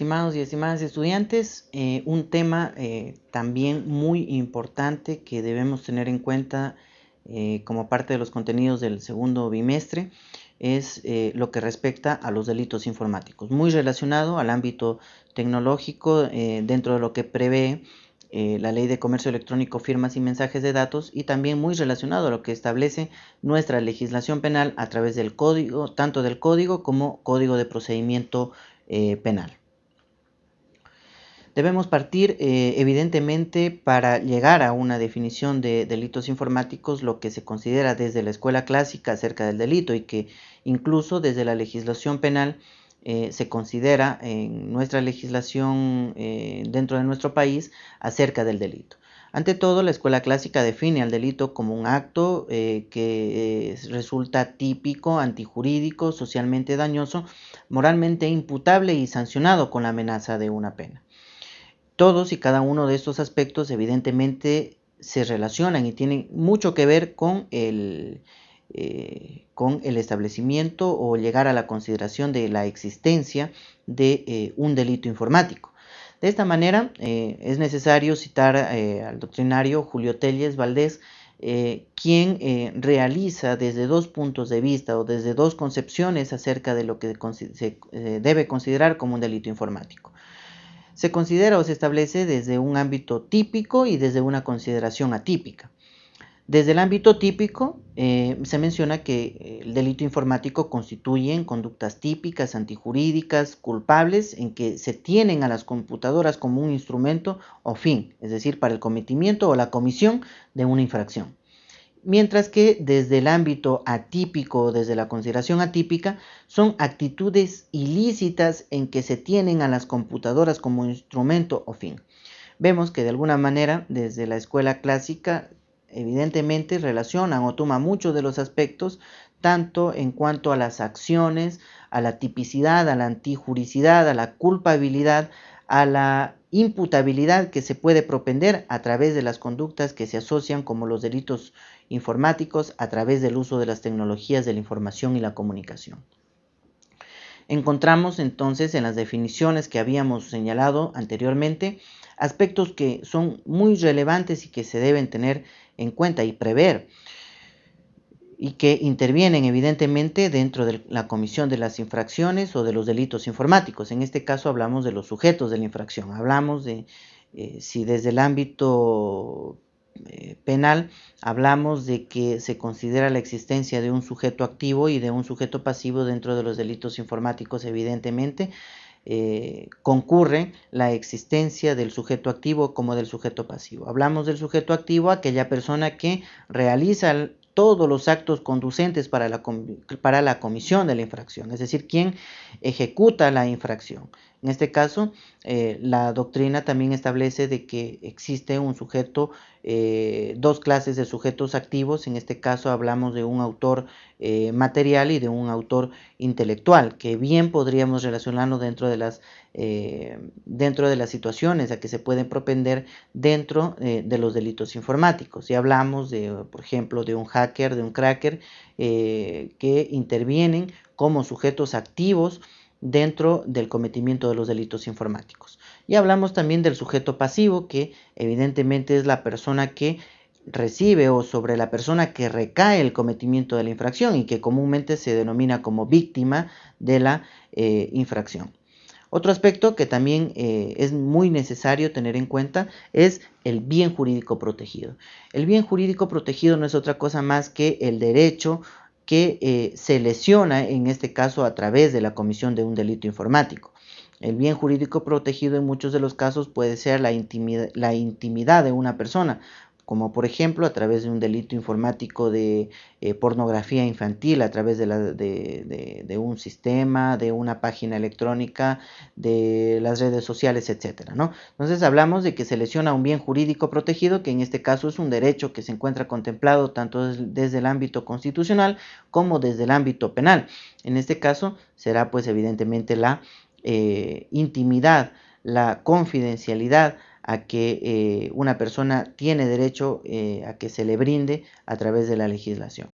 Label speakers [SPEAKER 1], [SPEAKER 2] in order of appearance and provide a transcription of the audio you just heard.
[SPEAKER 1] estimados y estimadas estudiantes, eh, un tema eh, también muy importante que debemos tener en cuenta eh, como parte de los contenidos del segundo bimestre es lo que respecta a los delitos informáticos, muy relacionado al ámbito tecnológico dentro de lo que prevé la ley de comercio electrónico, firmas y mensajes de datos y también muy relacionado a lo que establece nuestra legislación penal a través del código, tanto del código como código de procedimiento penal. Debemos partir eh, evidentemente para llegar a una definición de delitos informáticos lo que se considera desde la escuela clásica acerca del delito y que incluso desde la legislación penal eh, se considera en nuestra legislación eh, dentro de nuestro país acerca del delito. Ante todo, la escuela clásica define al delito como un acto que resulta típico, antijurídico, socialmente dañoso, moralmente imputable y sancionado con la amenaza de una pena. Todos y cada uno de estos aspectos evidentemente se relacionan y tienen mucho que ver con el, eh, con el establecimiento o llegar a la consideración de la existencia de eh, un delito informático. De esta manera eh, es necesario citar al doctrinario Julio Telles Valdés, quien realiza desde dos puntos de vista o desde dos concepciones acerca de lo que se debe considerar como un delito informático se considera o se establece desde un ámbito típico y desde una consideración atípica. Desde el ámbito típico eh, se menciona que el delito informático constituye conductas típicas, antijurídicas, culpables, en que se tienen a las computadoras como un instrumento o fin, es decir, para el cometimiento o la comisión de una infracción mientras que desde el ámbito atípico desde la consideración atípica son actitudes ilícitas en que se tienen a las computadoras como instrumento o fin. Vemos que de alguna manera desde la escuela clásica evidentemente relacionan o toman muchos de los aspectos tanto en cuanto a las acciones, a la tipicidad, a la antijuricidad, a la culpabilidad, a la imputabilidad que se puede propender a través de las conductas que se asocian como los delitos informáticos a través del uso de las tecnologías de la información y la comunicación. Encontramos entonces en las definiciones que habíamos señalado anteriormente aspectos que son muy relevantes y que se deben tener en cuenta y prever y que intervienen evidentemente dentro de la comisión de las infracciones o de los delitos informáticos. En este caso hablamos de los sujetos de la infracción. Hablamos de eh, si desde el ámbito eh, penal hablamos de que se considera la existencia de un sujeto activo y de un sujeto pasivo dentro de los delitos informáticos, evidentemente. Eh, concurre la existencia del sujeto activo como del sujeto pasivo. Hablamos del sujeto activo, aquella persona que realiza todos los actos conducentes para la, para la comisión de la infracción, es decir, quien ejecuta la infracción. En este caso, eh, la doctrina también establece de que existe un sujeto, eh, dos clases de sujetos activos. En este caso hablamos de un autor eh, material y de un autor intelectual, que bien podríamos relacionarlo dentro de las, dentro de las situaciones a que se pueden propender dentro de los delitos informáticos. Si hablamos de, por ejemplo, de un hacker, de un cracker, que intervienen como sujetos activos dentro del cometimiento de los delitos informáticos. Y hablamos también del sujeto pasivo, que evidentemente es la persona que recibe o sobre la persona que recae el cometimiento de la infracción y que comúnmente se denomina como víctima de la eh, infracción. Otro aspecto que también eh, es muy necesario tener en cuenta es el bien jurídico protegido. El bien jurídico protegido no es otra cosa más que el derecho que eh, se lesiona en este caso a través de la comisión de un delito informático. El bien jurídico protegido en muchos de los casos puede ser la intimidad de una persona, como por ejemplo a través de un delito informático de eh, pornografía infantil, a través de, un sistema, de una página electrónica, de las redes sociales, etc. ¿no? Entonces hablamos de que se lesiona un bien jurídico protegido, que en este caso es un derecho que se encuentra contemplado tanto desde el ámbito constitucional como desde el ámbito penal. En este caso será pues evidentemente la eh, intimidad, la confidencialidad, a que eh, una persona tiene derecho eh, a que se le brinde a través de la legislación.